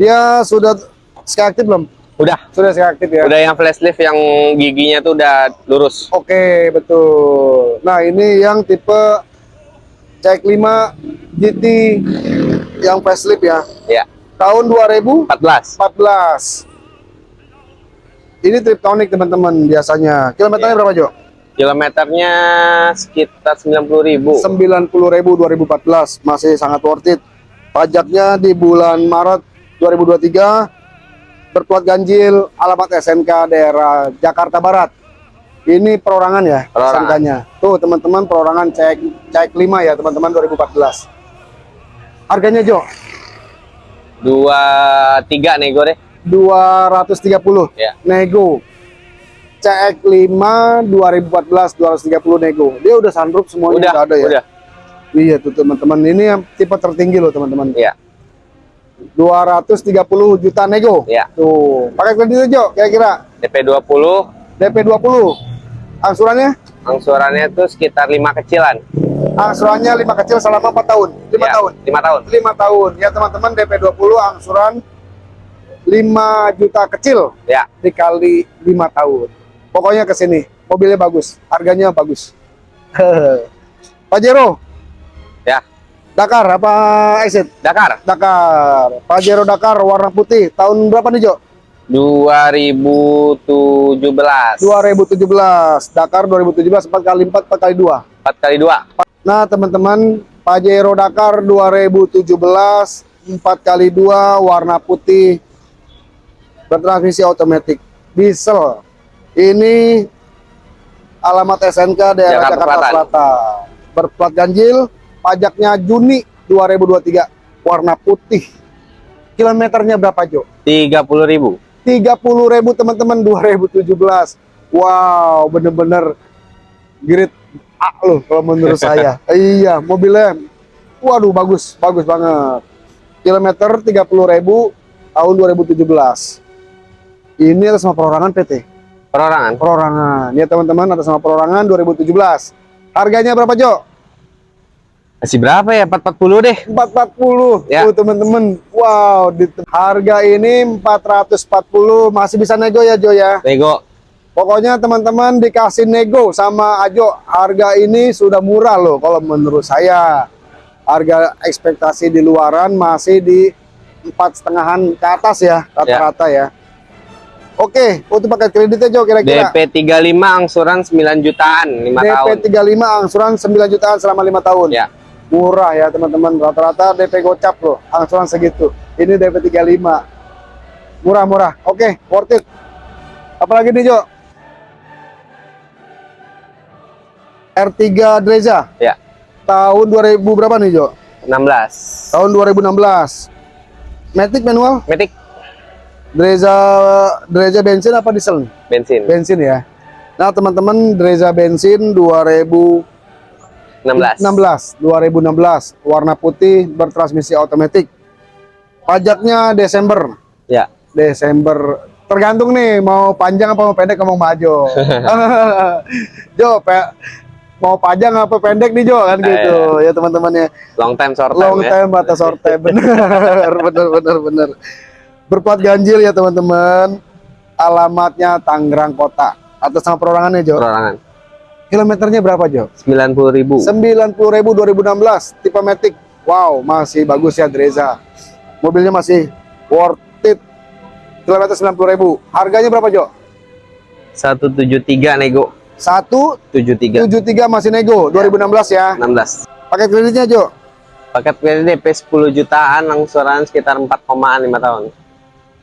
Dia sudah aktif belum? Udah. Sudah sekali aktif ya. Udah yang facelift yang giginya tuh udah lurus. Oke, betul. Nah, ini yang tipe CX-5 GT yang facelift ya. Ya, Tahun 2014. 14. Ini Triptonic teman-teman biasanya. Kilometernya Iya. berapa, Jo? Kilometernya sekitar 90.000. 90.000 2014 masih sangat worth it. Pajaknya di bulan Maret 2023 berplat ganjil alamat SNK daerah Jakarta Barat. Ini perorangan ya. SNK-nya. Tuh teman-teman perorangan cek cek 5 ya teman-teman 2014. Harganya Jo 23 nego deh. 230 Ya. nego. CX5 2014 230 nego. Dia udah sunroof semuanya Udah, udah ada ya. udah. Iya tuh teman-teman. Ini yang tipe tertinggi loh teman-teman. Iya. 230 juta nego. Iya. Tuh, pakai kredit aja kira-kira DP 20, DP 20. Angsurannya? angsurannya tuh sekitar 5 kecilan. Angsurannya 5 kecil selama 4 tahun. 5 Ya, tahun. 5 tahun. 5 tahun. Ya teman-teman DP 20 angsuran 5 juta kecil Ya, dikali 5 tahun. Pokoknya ke sini. Mobilnya bagus, harganya bagus. [LAUGHS] Pajero, ya. Dakar apa exit? Dakar Dakar. Pajero Dakar warna putih. Tahun berapa nih, Jo? 2017. 2017 Dakar 2017 4 kali 4 4 kali 2 4 kali 2. nah teman-teman Pajero Dakar 2017 4 kali 2 warna putih bertransmisi otomatis diesel ini alamat SNK daerah Jakarta Jakarta, Selatan. Selatan berplat ganjil pajaknya Juni 2023 warna putih kilometernya berapa Jo? 30.000. 30.000 teman-teman 2017. Wow, bener-bener grade A loh kalau menurut [LAUGHS] saya. iya, mobilnya waduh bagus, bagus banget. Kilometer 30.000 tahun 2017. Ini atas nama perorangan PT. Perorangan. Perorangan. Ya teman-teman atas nama perorangan 2017. Harganya berapa Jo? Masih berapa ya? 440 deh. 440. Ya. Tuh teman-teman. Wow, di harga ini 440 masih bisa nego ya Jo ya. Nego. Pokoknya teman-teman dikasih nego sama Ajo. Harga ini sudah murah loh kalau menurut saya. Harga ekspektasi di luaran masih di empat setengahan ke atas ya rata-rata ya. Oke, untuk paket kreditnya Jo kira-kira. DP 35 angsuran 9 jutaan 5 tahun. DP 35 angsuran 9 jutaan selama lima tahun. Ya. Murah ya teman-teman. Rata-rata DP gocap loh, angsuran segitu. Ini DP 35. Murah-murah. Oke, worth it. Apalagi nih Jo? R3 Dreza. Ya. Tahun 2000 berapa nih Jo? 16. Tahun 2016. Matic manual? Metik Dreza Dreza bensin apa diesel bensin Bensin ya. Nah, teman-teman Dreza bensin 2000 16. 16 2016 warna putih bertransmisi otomatis pajaknya Desember. Ya. Desember. Tergantung nih mau panjang apa mau pendek mau [LAUGHS] maju Jo. Pe- mau panjang apa pendek nih Jo? Kan gitu. Ya teman-teman ya. Long time short time long ya. time batas sorte [LAUGHS] bener bener bener bener berplat ganjil ya teman-teman. Alamatnya Tangerang Kota. Atas nama perorangannya Jo? Perorangan. Kilometernya berapa Jo 90 ribu. 90.000 2016 tipe Matic. Wow, masih bagus ya Dreza. Mobilnya masih worth it. Kilometer 90.000. Harganya berapa, Jo? 173 nego. 173 173 masih nego 2016 ya. 16. Pakai kreditnya, Jo. Paket kredit DP 10 jutaan angsuran sekitar 4,an 5 tahun.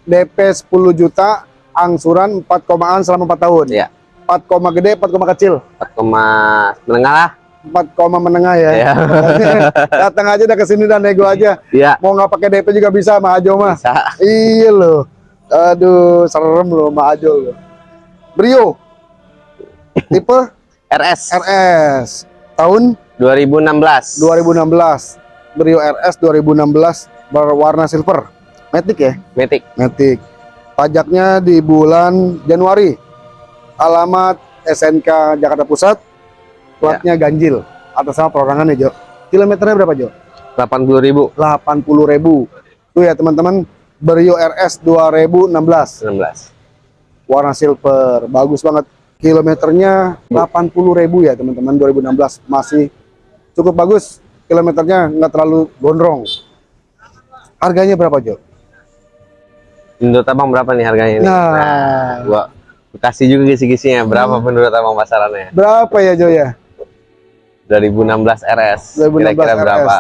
DP 10 juta, angsuran 4 komaan selama 4 tahun. Iya. 4 koma gede, 4 koma kecil. 4, menengah lah. 4 koma menengah ya. Iya. [LAUGHS] Datang aja dah ke sini dan nego aja. Iya. Mau nggak pakai DP juga bisa sama Ajo mah. Bisa. Iya loh. Aduh, serem loh Mak Ajo loh. Brio. Tipe [LAUGHS] RS RS. Tahun 2016. 2016. Brio RS 2016 berwarna silver. Matic ya? Matic. Matic. Pajaknya di bulan Januari. Alamat SNK Jakarta Pusat. Platnya ganjil. Atas nama perorangan ya, Jo. Kilometernya berapa, Jo? 80 ribu. 80.000. Tuh ya, teman-teman. Brio RS 2016. 16. warna silver bagus banget kilometernya 80.000 ya teman-teman 2016 masih cukup bagus kilometernya nggak terlalu gondrong harganya berapa Jo? Menurut abang berapa nih harganya ini? Nah. gua kasih juga kisi-kisinya. Berapa menurut abang pasarannya? berapa ya Jo ya? 2016 RS. 2016 Kira-kira berapa?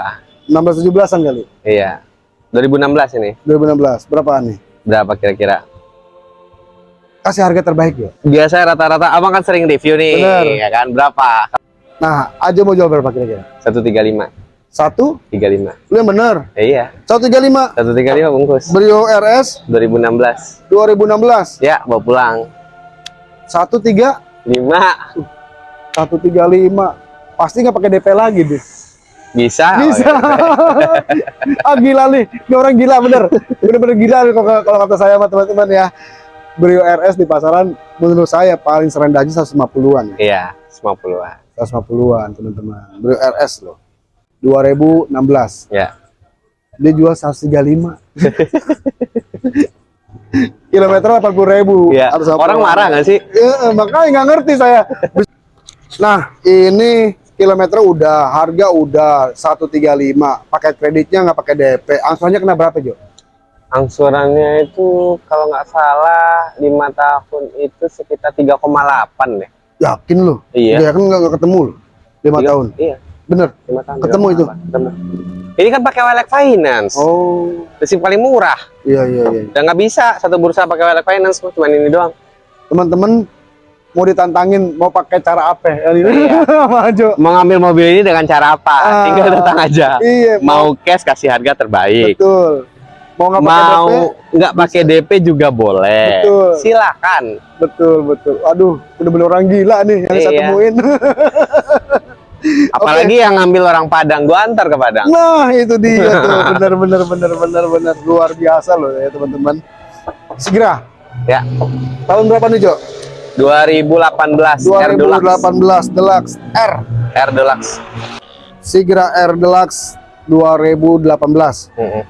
16 17an kali Iya. 2016 ini. 2016 berapaan nih? Berapa kira-kira? kasih harga terbaik ya Biasa rata-rata abang kan sering review nih, Bener. ya kan? Berapa? nah aja mau jual berapa kira-kira? 135. satu 35. lu yang bener Eh, iya. 135 135 bungkus. Brio RS 2016. 2016 Ya, bawa pulang. 13 5 135 pasti nggak pakai DP lagi deh bisa. bisa. Oke. [LAUGHS] ah gila nih. Ini orang gila bener. Bener-bener gila nih kalau kalau kata saya sama teman-teman ya. Brio RS di pasaran menurut saya paling serendahnya 150-an ya Iya, 50-an. 150-an teman-teman. Brio RS loh. 2016 Ya. dia jual 135 [LAUGHS] kilometer 80 ribu Iya. Orang marah nggak sih? Ya, makanya nggak ngerti saya. Nah, ini kilometer udah, harga udah 135. Pakai kreditnya nggak pakai DP. Angsurannya kena berapa, Jo? Angsurannya itu kalau nggak salah 5 tahun itu sekitar 3,8 deh. Yakin lu? Iya. Ya kan nggak ketemu lu. 5 Tiga- tahun. Iya, Bener. 5 tahun. Ketemu itu? 3,8. Ketemu. Ini kan pakai Welek Finance. Oh, yang paling murah. iya iya iya. Dan nggak bisa satu bursa pakai Welek Finance, cuma ini doang. Teman-teman mau ditantangin mau pakai cara apa? Ya, ini Iya. [LAUGHS] Sama, Jo. Mau ngambil mobil ini dengan cara apa? Ah. Tinggal datang aja. Iya, mau, cash kasih harga terbaik. betul. Mau nggak pakai DP? Mau nggak pakai DP juga boleh. Betul. Silakan. Betul, betul. Aduh, bener-bener orang gila nih yang saya Iya. temuin. [LAUGHS] [LAUGHS] Apalagi yang ngambil orang Padang, gua antar ke Padang. Nah, itu dia tuh. [LAUGHS] Bener bener bener bener bener luar biasa loh ya, teman-teman. Segera. Ya, Tahun berapa nih, Jo? 2018 R Deluxe 2018 Deluxe R R Deluxe Sigra R Deluxe 2018 Mm-mm.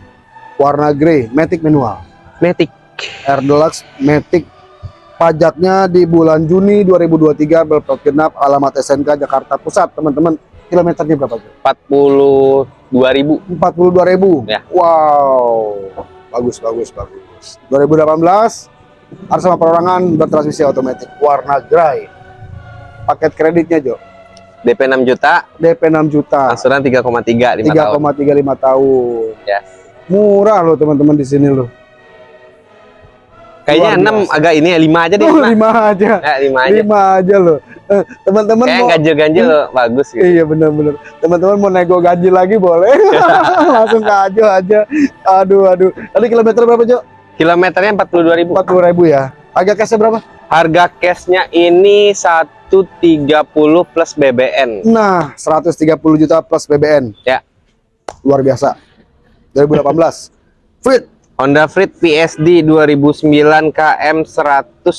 warna grey Matic manual Matic R Deluxe Matic pajaknya di bulan Juni 2023 berplat genap alamat SNK Jakarta Pusat. Teman-teman kilometernya berapa tuh? 42.000 42.000 Ya. wow. Bagus bagus bagus. 2018 harus sama perorangan bertransmisi otomatis. Warna grey paket kreditnya Jo? DP 6 juta. DP 6 juta. Angsuran 3,3 5 tahun. 3,35 tahun. Yes. murah loh teman-teman di sini loh kayaknya 6 agak ini ya 5 aja deh oh, 5 lima aja ya 5 aja lima aja loh Eh, teman-teman mau ganjil-ganjil bagus gitu iya bener-bener teman-teman mau nego gaji lagi boleh [LAUGHS] langsung ke aja aja aduh aduh tadi kilometer berapa Jo? kilometernya 42.000 40 ribu ya harga cashnya berapa? harga cashnya ini 130 plus BBN Nah, 130 juta plus BBN. Ya. Luar biasa. 2018. Fit. Honda Freed PSD 2009 KM 120.000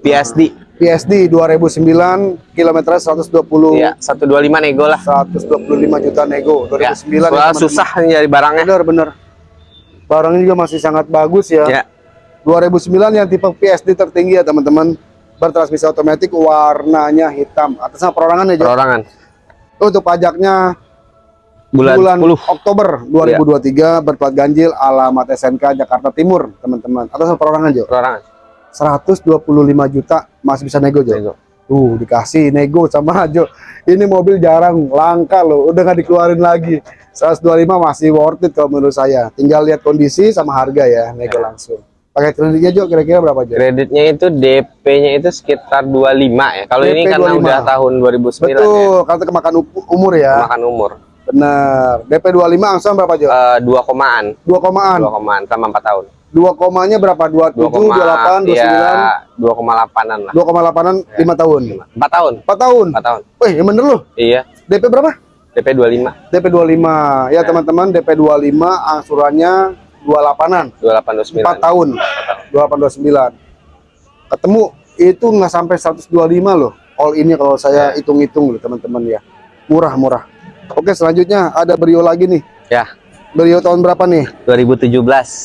PSD PSD 2009 kilometer 120 ya 125 nego lah. 125 juta nego. 2009 ya, susah nyari barangnya. Bener bener. Barangnya juga masih sangat bagus ya, ya 2009 yang tipe PSD tertinggi ya teman-teman. Bertransmisi otomatis warnanya hitam. Atasnya perorangan ya perorangan. Untuk pajaknya bulan, bulan 10 Oktober 2023 berplat ganjil alamat SNK Jakarta Timur teman-teman. Atas perorangan Jo? Perorangan. 125 juta masih bisa nego Jo? Nego. tuh dikasih nego sama Jo. Ini mobil jarang langka loh. Udah nggak dikeluarin lagi. 125 masih worth it kalau menurut saya. Tinggal lihat kondisi sama harga ya nego Ya. langsung. Pakai kreditnya Jo kira-kira berapa Jo? Kreditnya itu DP-nya itu sekitar 25 ya. Kalau ini karena 25. udah tahun 2009 ya. Betul karena kemakan umur ya. Makan umur bener DP 25 angsuran berapa Jo Eh, dua komaan 2 komaan dua komaan selama 4 tahun 2 komanya berapa 27 28 29 ya 2,8an lah 2,8an Ya. 5 tahun. 4 tahun 4 tahun. 4 tahun Wih, yang bener loh. iya DP berapa? DP 25 DP 25. Ya, teman-teman, DP 25 angsurannya 28-an. 28 29 4 tahun. 28 29. Ketemu itu nggak sampai 125 loh. All ini kalau saya hitung-hitung loh, teman-teman ya. Murah-murah. Oke, selanjutnya ada Brio lagi nih. ya Brio tahun berapa nih? 2017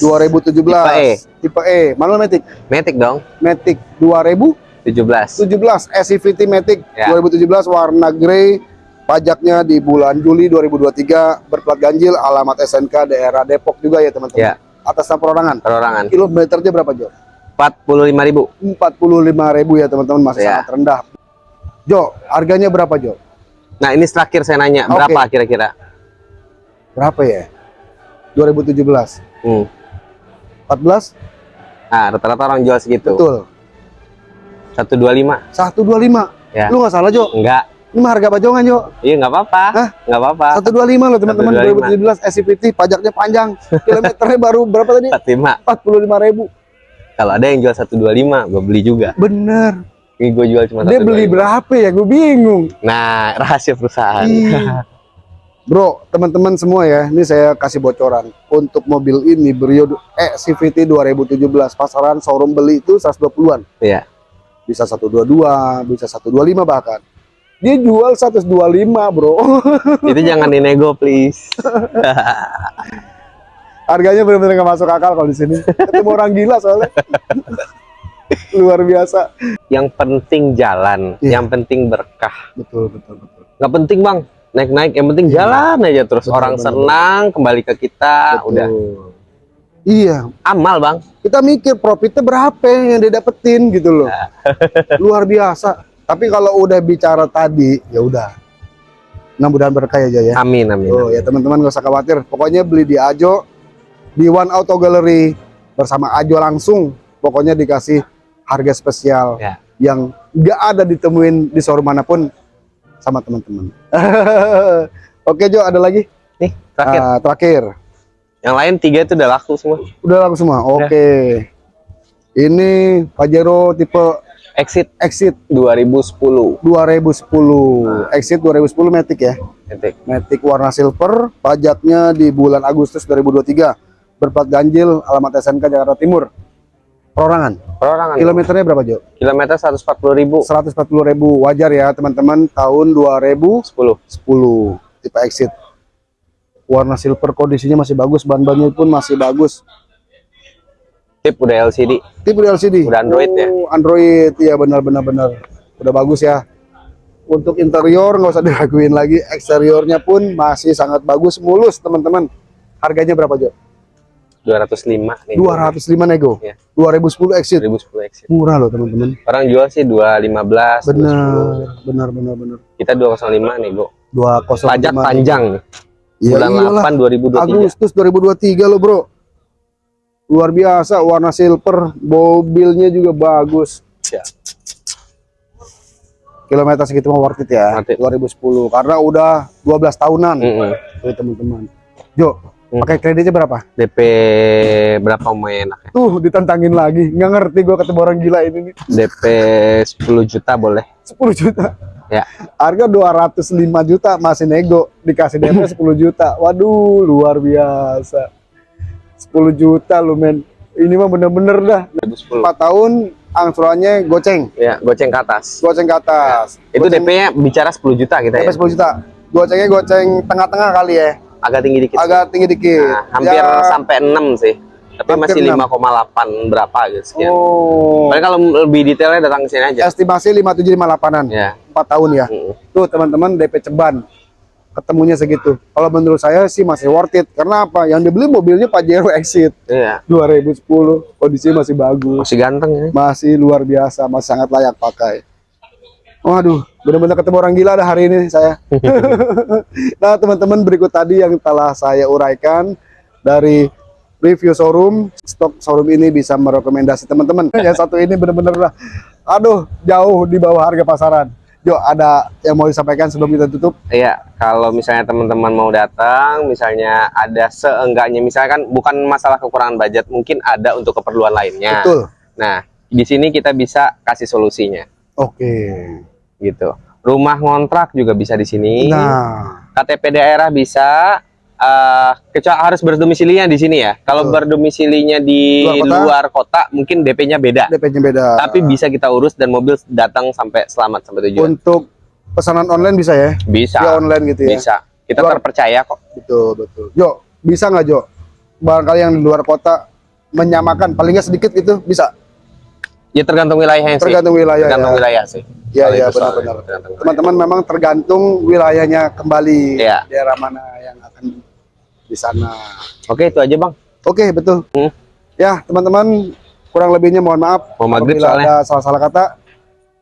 2017. Tipe E. Tipe E. Manual Matic. Matic dong Matic 2000 17 17 SCVT Matic Ya. 2017 warna grey pajaknya di bulan Juli 2023 berplat ganjil alamat SNK daerah Depok juga ya teman-teman Ya. atas nama perorangan perorangan kilometernya berapa Jo? 45.000 45.000 ya teman-teman masih Ya. sangat rendah Jo harganya berapa Jo? Nah ini terakhir saya nanya Oke. berapa kira-kira? Berapa ya? 2017 hmm. 14 nah rata-rata orang jual segitu. Betul. 125 125 Ya. lu nggak salah Jo. Enggak ini mah harga bajongan Jo. Iya nggak apa-apa. Hah? nggak apa-apa. 125 loh teman-teman. 125. 2017 SCVT pajaknya panjang. Kilometernya [LAUGHS] baru berapa tadi? 45 45.000 kalau ada yang jual 125 gue beli juga. Bener ini gue jual cuma Dia beli 125. berapa ya? Gue bingung. nah [LAUGHS] rahasia perusahaan. Bro, teman-teman semua ya, ini saya kasih bocoran. Untuk mobil ini Brio eh CVT 2017 pasaran showroom beli itu 120-an. Iya. Bisa 122, bisa 125 bahkan. Dia jual 125, Bro. [LAUGHS] itu jangan dinego please Harganya benar-benar nggak masuk akal kalau di sini. Ketemu orang gila soalnya. [LAUGHS] [LAUGHS] Luar biasa. yang penting jalan Iya. yang penting berkah. Betul, betul, betul. nggak penting bang. Naik-naik yang penting jalan aja terus. Betul, orang betul, senang kembali ke kita Betul. udah. Iya, amal bang. Kita mikir profitnya berapa yang dia dapetin gitu loh. [LAUGHS] Luar biasa. Tapi kalau udah bicara tadi ya udah. Mudah-mudahan berkah ya Jaya amin amin, oh ya teman-teman gak usah khawatir. Pokoknya beli di Ajo di One Auto Gallery bersama Ajo langsung. Pokoknya dikasih harga spesial Ya. yang nggak ada ditemuin di showroom mana pun sama teman-teman. [LAUGHS] Oke Jo ada lagi? Nih terakhir. Ah, terakhir. Yang lain tiga itu udah laku semua. Udah langsung semua? Oke. Ini Pajero tipe exit. Exit. 2010 2010 Exit 2010 Matic ya? Etik. Matic warna silver pajaknya di bulan Agustus 2023 berplat ganjil alamat SNK Jakarta Timur perorangan. Perorangan. Kilometernya berapa Jo? Kilometer 140 ribu. 140 ribu wajar ya teman-teman tahun 2010 10. tipe exit warna silver kondisinya masih bagus ban-bannya pun masih bagus Tip udah LCD. tipe LCD Udah Android ya? Oh, Android ya benar-benar benar udah bagus ya untuk interior nggak usah diraguin lagi eksteriornya pun masih sangat bagus mulus teman-teman harganya berapa Jo? 205 nih. 205 nego Iya. 2010 exit 2010 exit. murah loh teman-teman Orang jual sih 215. benar benar benar benar Kita 205 nih, Bu. 205 Pajak panjang. Ya Bulan iyalah. 8 2023. Agustus 2023 loh bro luar biasa warna silver mobilnya juga bagus Ya. kilometer segitu mah worth it ya Worth it. 2010 karena udah 12 tahunan Mm-mm. tuh teman-teman Jo Hmm. pakai kreditnya berapa DP berapa mau enak ya? tuh ditantangin lagi nggak ngerti gua ketemu orang gila ini nih DP 10 juta boleh. 10 juta Ya. harga 205 juta masih nego dikasih DP 10 [LAUGHS] juta waduh luar biasa 10 juta lu men ini mah bener-bener dah 2010. 4 tahun angsurannya goceng Ya, goceng ke atas. goceng ke atas Itu Goceng- DP-nya bicara 10 juta kita DP ya. 10 juta gocengnya goceng tengah-tengah kali ya Agak tinggi dikit. agak tinggi dikit Nah, hampir Ya, sampai 6 sih. Tapi masih 6. 5,8 berapa gitu sekian. oh Paling kalau lebih detailnya datang ke sini aja. estimasi 5758an Ya. 4 tahun ya Mm. tuh teman-teman DP ceban ketemunya segitu kalau menurut saya sih masih worth it karena apa yang dibeli mobilnya Pajero Exit Iya. 2010 kondisinya masih bagus Masih ganteng ya. masih luar biasa masih sangat layak pakai waduh benar-benar ketemu orang gila dah hari ini saya. [LAUGHS] Nah teman-teman berikut tadi yang telah saya uraikan dari review showroom stok showroom ini bisa merekomendasi teman-teman. [LAUGHS] Yang satu ini benar-benar lah aduh jauh di bawah harga pasaran. Jo ada yang mau disampaikan sebelum kita tutup? Iya, kalau misalnya teman-teman mau datang, misalnya ada seenggaknya, misalkan bukan masalah kekurangan budget, mungkin ada untuk keperluan lainnya. betul. Nah, di sini kita bisa kasih solusinya, oke gitu. Rumah ngontrak juga bisa di sini. nah KTP daerah bisa. eh kecuali harus berdomisilinya di sini ya. Kalau berdomisilinya di Luar kota? luar kota, mungkin DP-nya beda. DP-nya beda Tapi bisa kita urus dan mobil datang sampai selamat sampai tujuan. untuk pesanan online bisa ya Bisa, Via online gitu ya bisa. Kita Luar- terpercaya kok. Betul, betul. Jo, bisa nggak Jo? Barangkali yang di luar kota menyamakan, paling nggak sedikit gitu, bisa. Ya tergantung wilayahnya sih. Tergantung wilayah tergantung ya. wilayah sih. Iya, iya, benar-benar. Teman-teman memang tergantung wilayahnya kembali. Iya. Daerah mana yang akan di sana. Oke, itu aja, Bang. Oke, betul. Hmm. Ya, teman-teman, kurang lebihnya mohon maaf. Mau maghrib apabila soalnya. ada salah-salah kata.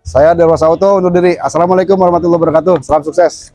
Saya Dewa Auto undur diri. Assalamualaikum warahmatullahi wabarakatuh. Salam sukses.